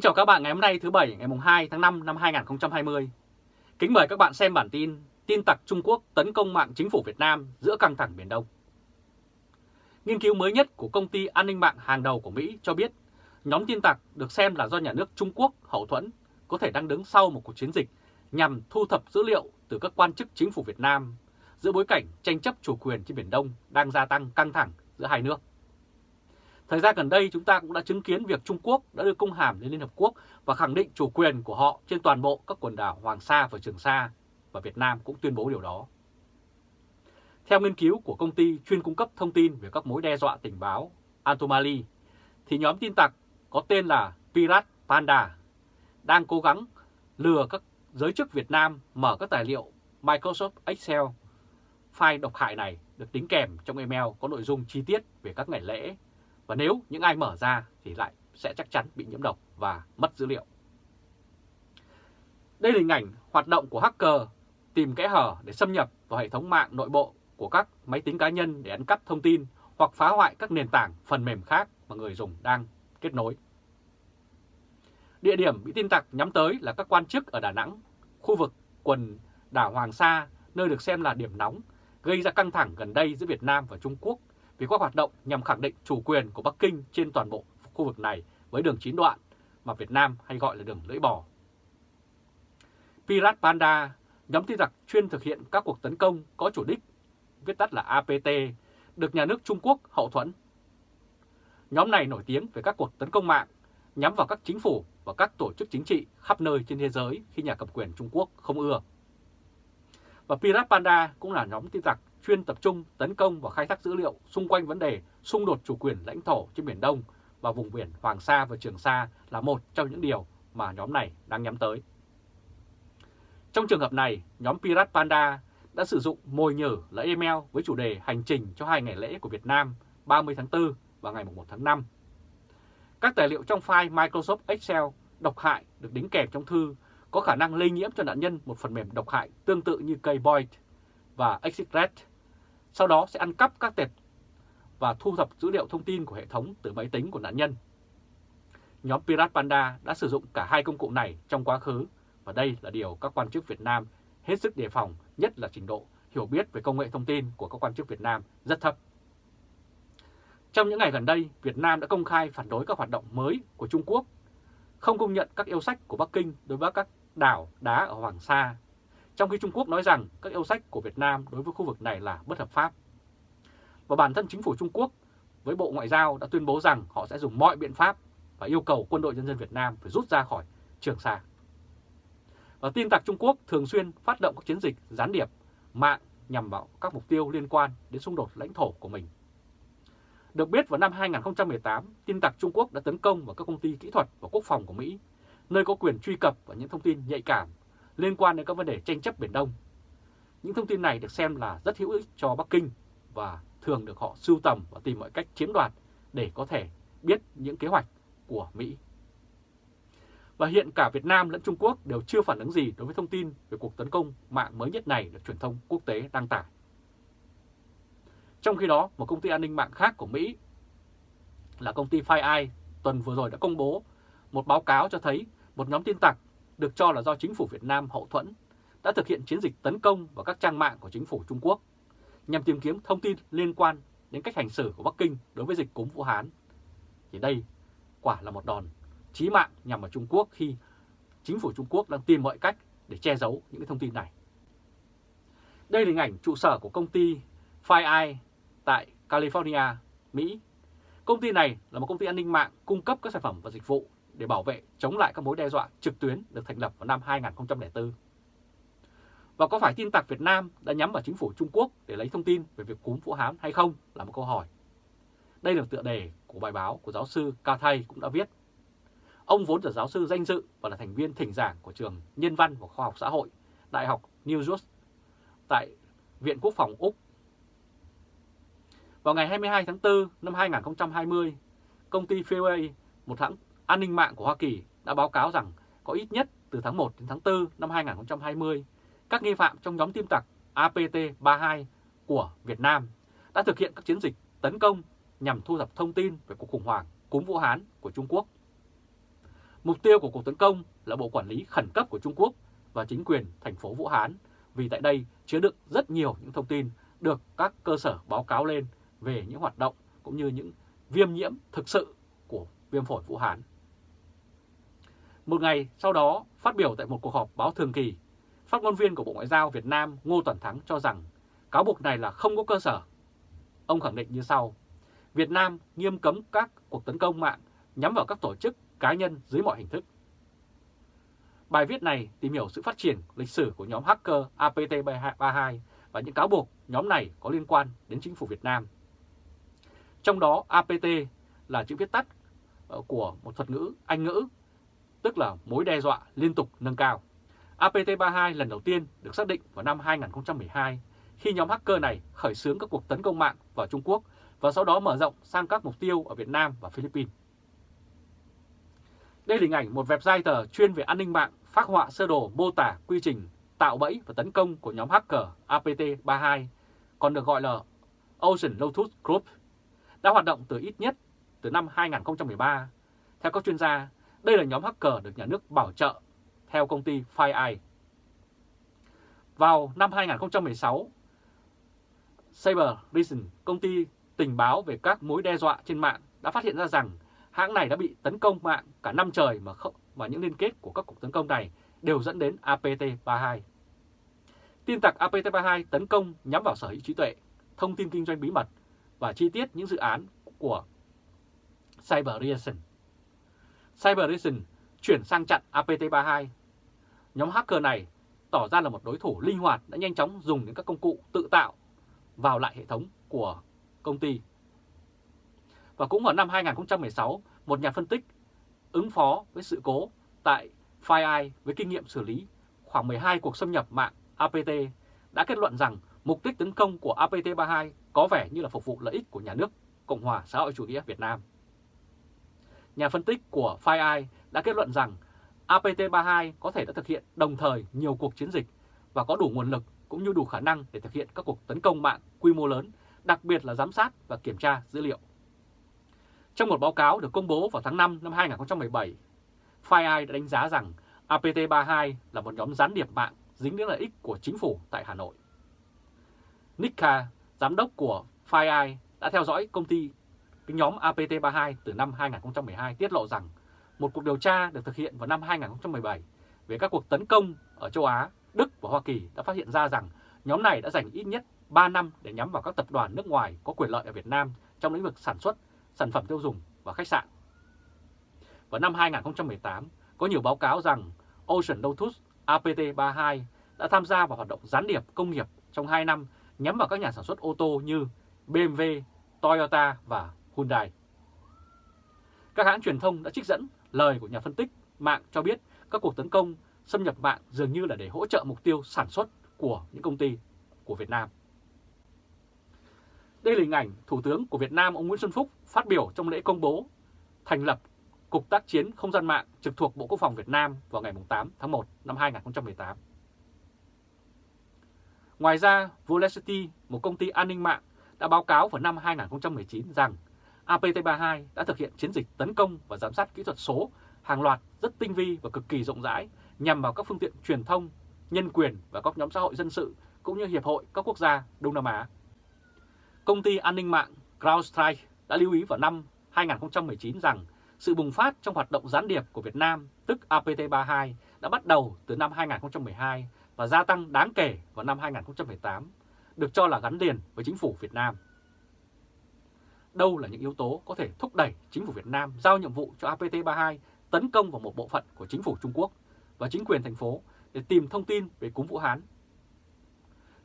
Kính chào các bạn ngày hôm nay thứ Bảy, ngày 2 tháng 5 năm 2020. Kính mời các bạn xem bản tin Tin tặc Trung Quốc tấn công mạng chính phủ Việt Nam giữa căng thẳng Biển Đông. Nghiên cứu mới nhất của công ty an ninh mạng hàng đầu của Mỹ cho biết, nhóm tin tặc được xem là do nhà nước Trung Quốc hậu thuẫn có thể đang đứng sau một cuộc chiến dịch nhằm thu thập dữ liệu từ các quan chức chính phủ Việt Nam giữa bối cảnh tranh chấp chủ quyền trên Biển Đông đang gia tăng căng thẳng giữa hai nước. Thời gian gần đây chúng ta cũng đã chứng kiến việc Trung Quốc đã đưa công hàm lên Liên Hợp Quốc và khẳng định chủ quyền của họ trên toàn bộ các quần đảo Hoàng Sa và Trường Sa và Việt Nam cũng tuyên bố điều đó. Theo nghiên cứu của công ty chuyên cung cấp thông tin về các mối đe dọa tình báo Antomali, thì nhóm tin tặc có tên là Pirat Panda đang cố gắng lừa các giới chức Việt Nam mở các tài liệu Microsoft Excel. File độc hại này được đính kèm trong email có nội dung chi tiết về các ngày lễ và nếu những ai mở ra thì lại sẽ chắc chắn bị nhiễm độc và mất dữ liệu. Đây là hình ảnh hoạt động của hacker tìm kẽ hở để xâm nhập vào hệ thống mạng nội bộ của các máy tính cá nhân để ăn cắp thông tin hoặc phá hoại các nền tảng phần mềm khác mà người dùng đang kết nối. Địa điểm bị tin tặc nhắm tới là các quan chức ở Đà Nẵng, khu vực quần đảo Hoàng Sa, nơi được xem là điểm nóng, gây ra căng thẳng gần đây giữa Việt Nam và Trung Quốc vì các hoạt động nhằm khẳng định chủ quyền của Bắc Kinh trên toàn bộ khu vực này với đường chín đoạn mà Việt Nam hay gọi là đường lưỡi bò. Pirat Panda, nhóm tin tặc chuyên thực hiện các cuộc tấn công có chủ đích, viết tắt là APT, được nhà nước Trung Quốc hậu thuẫn. Nhóm này nổi tiếng về các cuộc tấn công mạng nhắm vào các chính phủ và các tổ chức chính trị khắp nơi trên thế giới khi nhà cầm quyền Trung Quốc không ưa. Và Pirat Panda cũng là nhóm tin tặc chuyên tập trung tấn công và khai thác dữ liệu xung quanh vấn đề xung đột chủ quyền lãnh thổ trên Biển Đông và vùng biển Hoàng Sa và Trường Sa là một trong những điều mà nhóm này đang nhắm tới. Trong trường hợp này, nhóm Pirat Panda đã sử dụng mồi nhử là email với chủ đề hành trình cho hai ngày lễ của Việt Nam 30 tháng 4 và ngày 1 tháng 5. Các tài liệu trong file Microsoft Excel độc hại được đính kèm trong thư có khả năng lây nhiễm cho nạn nhân một phần mềm độc hại tương tự như Kboid và Exitred sau đó sẽ ăn cắp các tệp và thu thập dữ liệu thông tin của hệ thống từ máy tính của nạn nhân. Nhóm Pirate Panda đã sử dụng cả hai công cụ này trong quá khứ và đây là điều các quan chức Việt Nam hết sức đề phòng, nhất là trình độ hiểu biết về công nghệ thông tin của các quan chức Việt Nam rất thấp. Trong những ngày gần đây, Việt Nam đã công khai phản đối các hoạt động mới của Trung Quốc, không công nhận các yêu sách của Bắc Kinh đối với các đảo đá ở Hoàng Sa trong khi Trung Quốc nói rằng các yêu sách của Việt Nam đối với khu vực này là bất hợp pháp. Và bản thân chính phủ Trung Quốc với Bộ Ngoại giao đã tuyên bố rằng họ sẽ dùng mọi biện pháp và yêu cầu quân đội nhân dân Việt Nam phải rút ra khỏi Trường Sa. Và tin tặc Trung Quốc thường xuyên phát động các chiến dịch gián điệp, mạng nhằm vào các mục tiêu liên quan đến xung đột lãnh thổ của mình. Được biết vào năm 2018, tin tặc Trung Quốc đã tấn công vào các công ty kỹ thuật và quốc phòng của Mỹ, nơi có quyền truy cập vào những thông tin nhạy cảm liên quan đến các vấn đề tranh chấp Biển Đông. Những thông tin này được xem là rất hữu ích cho Bắc Kinh và thường được họ sưu tầm và tìm mọi cách chiếm đoạt để có thể biết những kế hoạch của Mỹ. Và hiện cả Việt Nam lẫn Trung Quốc đều chưa phản ứng gì đối với thông tin về cuộc tấn công mạng mới nhất này được truyền thông quốc tế đăng tải. Trong khi đó, một công ty an ninh mạng khác của Mỹ là công ty FireEye tuần vừa rồi đã công bố một báo cáo cho thấy một nhóm tin tặc được cho là do chính phủ Việt Nam hậu thuẫn, đã thực hiện chiến dịch tấn công vào các trang mạng của chính phủ Trung Quốc nhằm tìm kiếm thông tin liên quan đến cách hành xử của Bắc Kinh đối với dịch cúm Vũ Hán. Thì đây quả là một đòn chí mạng nhằm vào Trung Quốc khi chính phủ Trung Quốc đang tìm mọi cách để che giấu những thông tin này. Đây là hình ảnh trụ sở của công ty FireEye tại California, Mỹ. Công ty này là một công ty an ninh mạng cung cấp các sản phẩm và dịch vụ để bảo vệ chống lại các mối đe dọa trực tuyến được thành lập vào năm 2004. Và có phải tin tặc Việt Nam đã nhắm vào chính phủ Trung Quốc để lấy thông tin về việc cúm Vũ Hán hay không là một câu hỏi. Đây là tựa đề của bài báo của giáo sư Ca Thay cũng đã viết. Ông vốn là giáo sư danh dự và là thành viên thỉnh giảng của trường Nhân văn và Khoa học Xã hội, Đại học New York tại Viện Quốc phòng Úc. Vào ngày 22 tháng 4 năm 2020, công ty Fairway, một hãng An ninh mạng của Hoa Kỳ đã báo cáo rằng có ít nhất từ tháng 1 đến tháng 4 năm 2020, các nghi phạm trong nhóm tiêm tặc APT32 của Việt Nam đã thực hiện các chiến dịch tấn công nhằm thu thập thông tin về cuộc khủng hoảng cúm Vũ Hán của Trung Quốc. Mục tiêu của cuộc tấn công là Bộ Quản lý Khẩn cấp của Trung Quốc và chính quyền thành phố Vũ Hán, vì tại đây chứa đựng rất nhiều những thông tin được các cơ sở báo cáo lên về những hoạt động cũng như những viêm nhiễm thực sự của viêm phổi Vũ Hán. Một ngày sau đó, phát biểu tại một cuộc họp báo thường kỳ, phát ngôn viên của Bộ Ngoại giao Việt Nam Ngô Toàn Thắng cho rằng cáo buộc này là không có cơ sở. Ông khẳng định như sau, Việt Nam nghiêm cấm các cuộc tấn công mạng nhắm vào các tổ chức cá nhân dưới mọi hình thức. Bài viết này tìm hiểu sự phát triển lịch sử của nhóm hacker APT32 và những cáo buộc nhóm này có liên quan đến chính phủ Việt Nam. Trong đó APT là chữ viết tắt ờ, của một thuật ngữ Anh ngữ, tức là mối đe dọa liên tục nâng cao. APT32 lần đầu tiên được xác định vào năm 2012 khi nhóm hacker này khởi xướng các cuộc tấn công mạng vào Trung Quốc và sau đó mở rộng sang các mục tiêu ở Việt Nam và Philippines. Đây là hình ảnh một website chuyên về an ninh mạng phát họa sơ đồ mô tả quy trình tạo bẫy và tấn công của nhóm hacker APT32, còn được gọi là Ocean Lotus Group, đã hoạt động từ ít nhất từ năm 2013. Theo các chuyên gia, đây là nhóm hacker được nhà nước bảo trợ theo công ty FireEye. Vào năm 2016, Cyber Reason, công ty tình báo về các mối đe dọa trên mạng đã phát hiện ra rằng hãng này đã bị tấn công mạng cả năm trời mà không, và những liên kết của các cuộc tấn công này đều dẫn đến APT32. Tin tặc APT32 tấn công nhắm vào sở hữu trí tuệ, thông tin kinh doanh bí mật và chi tiết những dự án của Cyber Reason. Cyber chuyển sang chặn APT32. Nhóm hacker này tỏ ra là một đối thủ linh hoạt đã nhanh chóng dùng những các công cụ tự tạo vào lại hệ thống của công ty. Và cũng vào năm 2016, một nhà phân tích ứng phó với sự cố tại FireEye với kinh nghiệm xử lý khoảng 12 cuộc xâm nhập mạng APT đã kết luận rằng mục đích tấn công của APT32 có vẻ như là phục vụ lợi ích của nhà nước Cộng hòa xã hội chủ nghĩa Việt Nam. Nhà phân tích của FireEye đã kết luận rằng APT32 có thể đã thực hiện đồng thời nhiều cuộc chiến dịch và có đủ nguồn lực cũng như đủ khả năng để thực hiện các cuộc tấn công mạng quy mô lớn, đặc biệt là giám sát và kiểm tra dữ liệu. Trong một báo cáo được công bố vào tháng 5 năm 2017, FireEye đã đánh giá rằng APT32 là một nhóm gián điệp mạng dính đến lợi ích của chính phủ tại Hà Nội. Nick Kha, giám đốc của FireEye, đã theo dõi công ty cái nhóm APT32 từ năm 2012 tiết lộ rằng một cuộc điều tra được thực hiện vào năm 2017 về các cuộc tấn công ở châu Á, Đức và Hoa Kỳ đã phát hiện ra rằng nhóm này đã dành ít nhất 3 năm để nhắm vào các tập đoàn nước ngoài có quyền lợi ở Việt Nam trong lĩnh vực sản xuất, sản phẩm tiêu dùng và khách sạn. Vào năm 2018, có nhiều báo cáo rằng Ocean Lotus APT32 đã tham gia vào hoạt động gián điệp công nghiệp trong 2 năm nhắm vào các nhà sản xuất ô tô như BMW, Toyota và Hyundai. Các hãng truyền thông đã trích dẫn lời của nhà phân tích mạng cho biết các cuộc tấn công xâm nhập mạng dường như là để hỗ trợ mục tiêu sản xuất của những công ty của Việt Nam. Đây là hình ảnh Thủ tướng của Việt Nam ông Nguyễn Xuân Phúc phát biểu trong lễ công bố thành lập Cục tác chiến không gian mạng trực thuộc Bộ Quốc phòng Việt Nam vào ngày 8 tháng 1 năm 2018. Ngoài ra, Volacity, một công ty an ninh mạng, đã báo cáo vào năm 2019 rằng APT32 đã thực hiện chiến dịch tấn công và giám sát kỹ thuật số hàng loạt rất tinh vi và cực kỳ rộng rãi nhằm vào các phương tiện truyền thông, nhân quyền và các nhóm xã hội dân sự cũng như Hiệp hội các quốc gia Đông Nam Á. Công ty an ninh mạng CrowdStrike đã lưu ý vào năm 2019 rằng sự bùng phát trong hoạt động gián điệp của Việt Nam, tức APT32, đã bắt đầu từ năm 2012 và gia tăng đáng kể vào năm 2018, được cho là gắn liền với chính phủ Việt Nam. Đâu là những yếu tố có thể thúc đẩy chính phủ Việt Nam giao nhiệm vụ cho APT32 tấn công vào một bộ phận của chính phủ Trung Quốc và chính quyền thành phố để tìm thông tin về cúm Vũ Hán?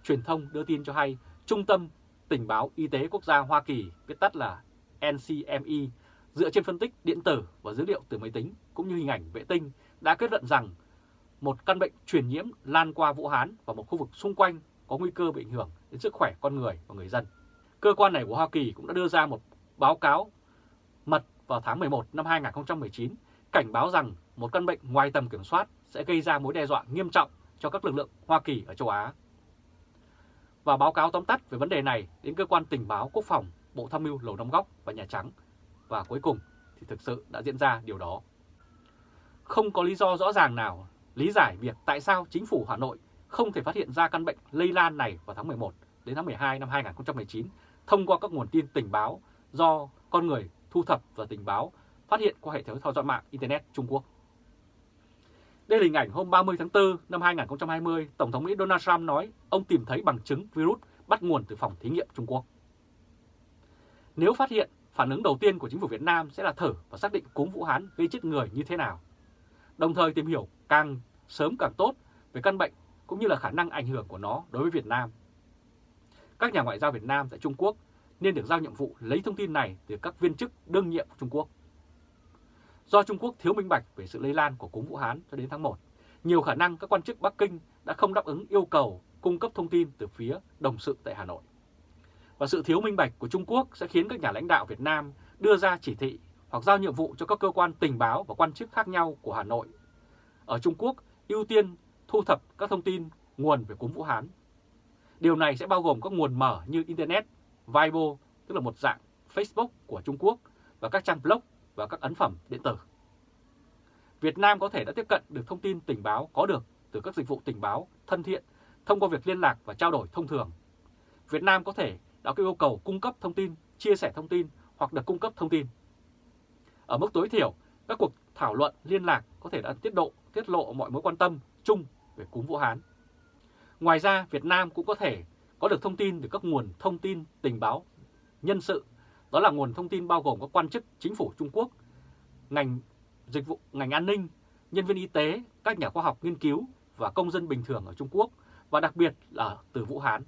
Truyền thông đưa tin cho hay Trung tâm Tình báo Y tế Quốc gia Hoa Kỳ, viết tắt là NCME, dựa trên phân tích điện tử và dữ liệu từ máy tính cũng như hình ảnh vệ tinh đã kết luận rằng một căn bệnh truyền nhiễm lan qua Vũ Hán và một khu vực xung quanh có nguy cơ bị ảnh hưởng đến sức khỏe con người và người dân. Cơ quan này của Hoa Kỳ cũng đã đưa ra một báo cáo mật vào tháng 11 năm 2019 cảnh báo rằng một căn bệnh ngoài tầm kiểm soát sẽ gây ra mối đe dọa nghiêm trọng cho các lực lượng Hoa Kỳ ở châu Á. Và báo cáo tóm tắt về vấn đề này đến cơ quan tình báo quốc phòng, Bộ Tham mưu Lầu Năm Góc và Nhà Trắng. Và cuối cùng thì thực sự đã diễn ra điều đó. không có lý do rõ ràng nào lý giải việc tại sao chính phủ Hà Nội không thể phát hiện ra căn bệnh lây lan này vào tháng 11 đến tháng 12 năm 2019 thông qua các nguồn tin tình báo do con người thu thập và tình báo phát hiện qua hệ thống theo dõi mạng Internet Trung Quốc. Đây là hình ảnh hôm 30 tháng 4 năm 2020, Tổng thống Mỹ Donald Trump nói ông tìm thấy bằng chứng virus bắt nguồn từ phòng thí nghiệm Trung Quốc. Nếu phát hiện, phản ứng đầu tiên của chính phủ Việt Nam sẽ là thử và xác định cúm Vũ Hán gây chết người như thế nào. Đồng thời tìm hiểu càng sớm càng tốt về căn bệnh cũng như là khả năng ảnh hưởng của nó đối với Việt Nam. Các nhà ngoại giao Việt Nam tại Trung Quốc nên được giao nhiệm vụ lấy thông tin này từ các viên chức đương nhiệm của Trung Quốc. Do Trung Quốc thiếu minh bạch về sự lây lan của cúm Vũ Hán cho đến tháng 1, nhiều khả năng các quan chức Bắc Kinh đã không đáp ứng yêu cầu cung cấp thông tin từ phía đồng sự tại Hà Nội. Và sự thiếu minh bạch của Trung Quốc sẽ khiến các nhà lãnh đạo Việt Nam đưa ra chỉ thị hoặc giao nhiệm vụ cho các cơ quan tình báo và quan chức khác nhau của Hà Nội. Ở Trung Quốc, ưu tiên thu thập các thông tin nguồn về cúm Vũ Hán. Điều này sẽ bao gồm các nguồn mở như Internet, Weibo, tức là một dạng Facebook của Trung Quốc, và các trang blog và các ấn phẩm điện tử. Việt Nam có thể đã tiếp cận được thông tin tình báo có được từ các dịch vụ tình báo thân thiện thông qua việc liên lạc và trao đổi thông thường. Việt Nam có thể đã có yêu cầu cung cấp thông tin, chia sẻ thông tin hoặc được cung cấp thông tin. Ở mức tối thiểu, các cuộc thảo luận liên lạc có thể đã tiết độ tiết lộ mọi mối quan tâm chung về cúm Vũ Hán. Ngoài ra, Việt Nam cũng có thể có được thông tin từ các nguồn thông tin tình báo nhân sự, đó là nguồn thông tin bao gồm các quan chức chính phủ Trung Quốc, ngành dịch vụ, ngành an ninh, nhân viên y tế, các nhà khoa học nghiên cứu và công dân bình thường ở Trung Quốc và đặc biệt là từ Vũ Hán.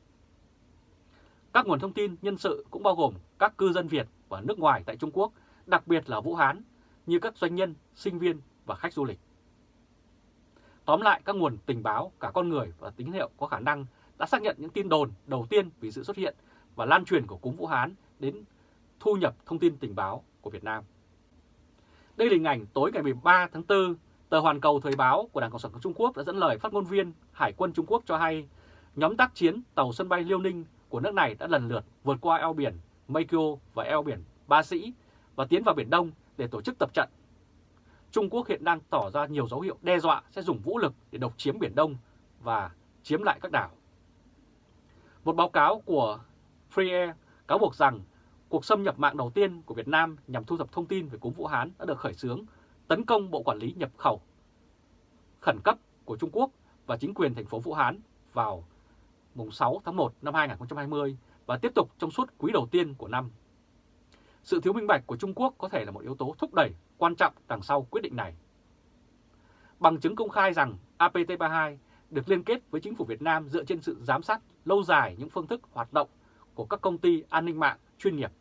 Các nguồn thông tin nhân sự cũng bao gồm các cư dân Việt và nước ngoài tại Trung Quốc, đặc biệt là Vũ Hán, như các doanh nhân, sinh viên và khách du lịch. Tóm lại, các nguồn tình báo, cả con người và tín hiệu có khả năng đã xác nhận những tin đồn đầu tiên vì sự xuất hiện và lan truyền của cúm Vũ Hán đến thu nhập thông tin tình báo của Việt Nam. Đây là hình ảnh tối ngày 13 tháng 4, tờ Hoàn Cầu Thời báo của Đảng Cộng sản Trung Quốc đã dẫn lời phát ngôn viên Hải quân Trung Quốc cho hay nhóm tác chiến tàu sân bay Liêu Ninh của nước này đã lần lượt vượt qua eo biển Meikyo và eo biển Ba Sĩ và tiến vào Biển Đông để tổ chức tập trận. Trung Quốc hiện đang tỏ ra nhiều dấu hiệu đe dọa sẽ dùng vũ lực để độc chiếm Biển Đông và chiếm lại các đảo. Một báo cáo của Free Air cáo buộc rằng cuộc xâm nhập mạng đầu tiên của Việt Nam nhằm thu thập thông tin về cúm Vũ Hán đã được khởi xướng, tấn công Bộ Quản lý Nhập khẩu, khẩn cấp của Trung Quốc và chính quyền thành phố Vũ Hán vào mùng 6 tháng 1 năm 2020 và tiếp tục trong suốt quý đầu tiên của năm. Sự thiếu minh bạch của Trung Quốc có thể là một yếu tố thúc đẩy quan trọng đằng sau quyết định này. Bằng chứng công khai rằng APT32 được liên kết với chính phủ Việt Nam dựa trên sự giám sát lâu dài những phương thức hoạt động của các công ty an ninh mạng chuyên nghiệp.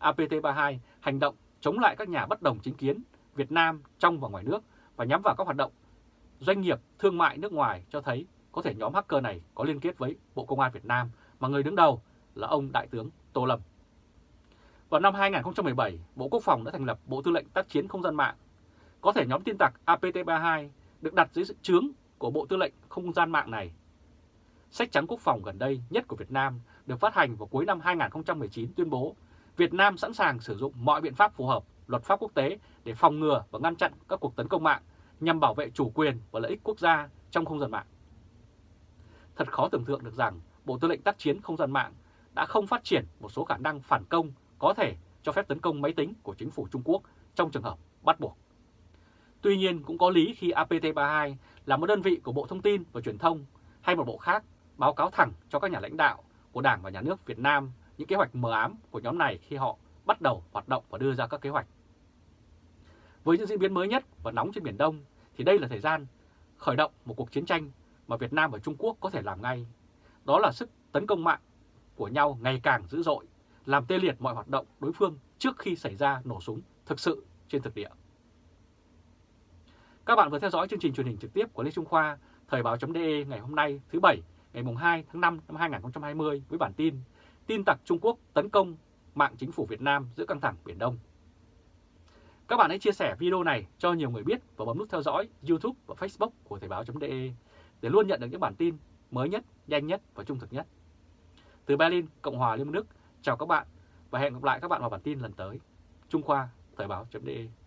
APT32 hành động chống lại các nhà bất đồng chính kiến Việt Nam trong và ngoài nước và nhắm vào các hoạt động doanh nghiệp thương mại nước ngoài cho thấy có thể nhóm hacker này có liên kết với Bộ Công an Việt Nam mà người đứng đầu là ông Đại tướng Tô Lâm. Vào năm 2017, Bộ Quốc phòng đã thành lập Bộ Tư lệnh Tác chiến Không gian mạng. Có thể nhóm tin tặc APT32 được đặt dưới sự chướng của Bộ Tư lệnh Không gian mạng này. Sách trắng quốc phòng gần đây nhất của Việt Nam được phát hành vào cuối năm 2019 tuyên bố Việt Nam sẵn sàng sử dụng mọi biện pháp phù hợp luật pháp quốc tế để phòng ngừa và ngăn chặn các cuộc tấn công mạng nhằm bảo vệ chủ quyền và lợi ích quốc gia trong không gian mạng. Thật khó tưởng tượng được rằng Bộ Tư lệnh tác chiến không gian mạng đã không phát triển một số khả năng phản công có thể cho phép tấn công máy tính của chính phủ Trung Quốc trong trường hợp bắt buộc. Tuy nhiên cũng có lý khi APT32 là một đơn vị của Bộ Thông tin và Truyền thông hay một bộ khác báo cáo thẳng cho các nhà lãnh đạo của Đảng và Nhà nước Việt Nam những kế hoạch mờ ám của nhóm này khi họ bắt đầu hoạt động và đưa ra các kế hoạch. Với những diễn biến mới nhất và nóng trên Biển Đông thì đây là thời gian khởi động một cuộc chiến tranh mà Việt Nam và Trung Quốc có thể làm ngay. Đó là sức tấn công mạng của nhau ngày càng dữ dội, làm tê liệt mọi hoạt động đối phương trước khi xảy ra nổ súng thực sự trên thực địa. Các bạn vừa theo dõi chương trình truyền hình trực tiếp của Lê Trung Khoa, Thời báo.de ngày hôm nay thứ Bảy, ngày 2 tháng 5 năm 2020 với bản tin Tin tặc Trung Quốc tấn công mạng chính phủ Việt Nam giữa căng thẳng Biển Đông. Các bạn hãy chia sẻ video này cho nhiều người biết và bấm nút theo dõi YouTube và Facebook của Thời báo.de để luôn nhận được những bản tin mới nhất, nhanh nhất và trung thực nhất. Từ Berlin, Cộng hòa Liên bang Đức, chào các bạn và hẹn gặp lại các bạn vào bản tin lần tới. Trung Khoa, Thời báo.de